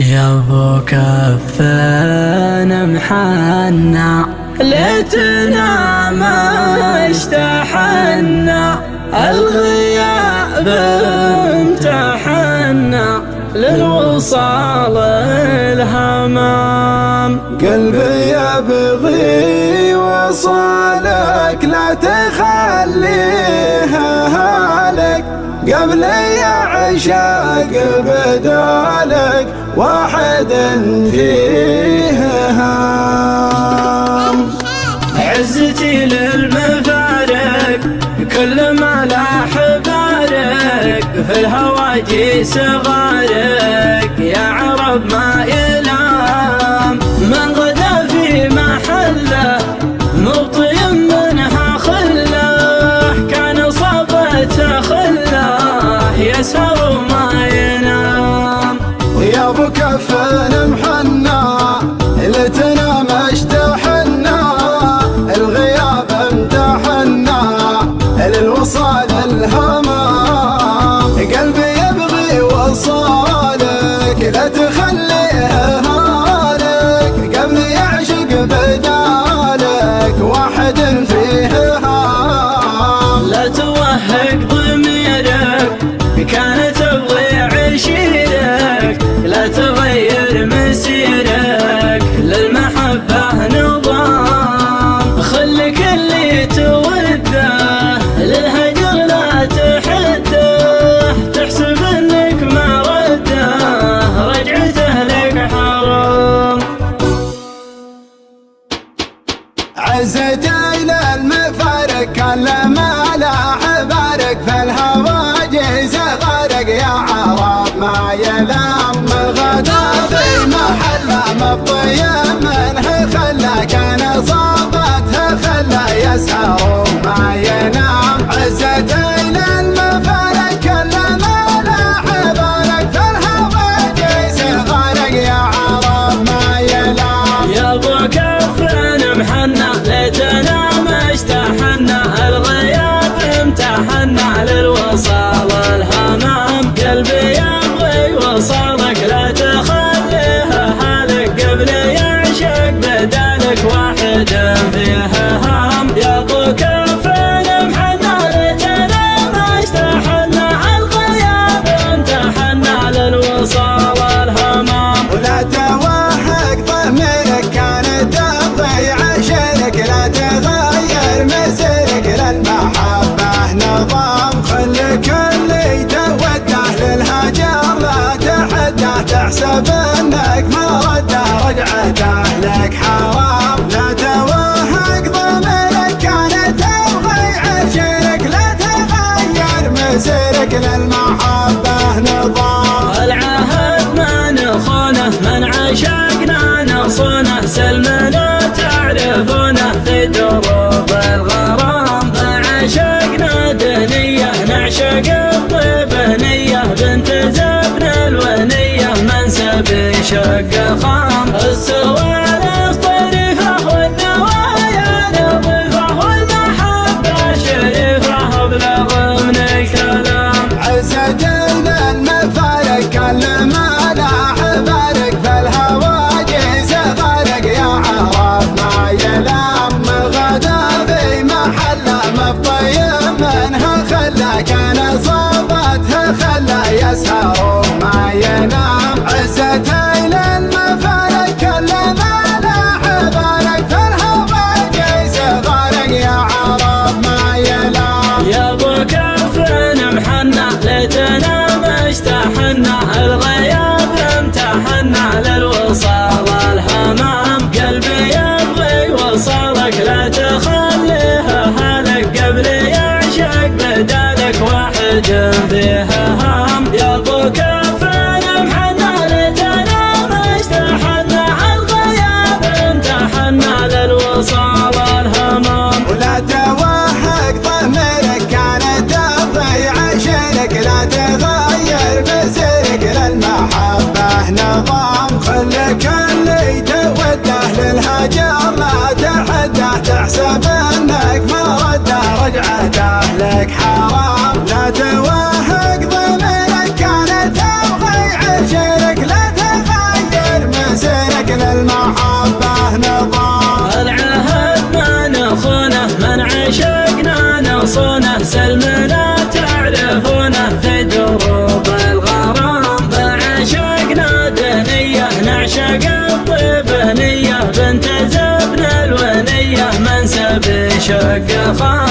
يا ابو كفانا محنا ليتنا ما اشتحنا الغياب امتحنا للوصال الهمام. قلبي يبغي وصالك لا تخلي قبل يا عشاق بدالك واحد فيه هام عزتي للمفارق كل ما لاح بارك في الهواجي صغارك يا عرب ما يلي وصالك لا تخليها هالك قبل يعشق بدالك واحد فيه هال لا توهق that's how حساب انك ما رد رجعته لك حرام. السوالف طريفة والنوايا لطيفة والمحبة شريفة كل ما لا يا عرب ما يلام غدا في محله منها خلا كان صابتها خلا. يسهر وما ينام عزته نغير مسيرك للمحبة نظام خلك اللي يتوده للهجر ما تحده تحسب انك ما رده رجعته لك حرام زبن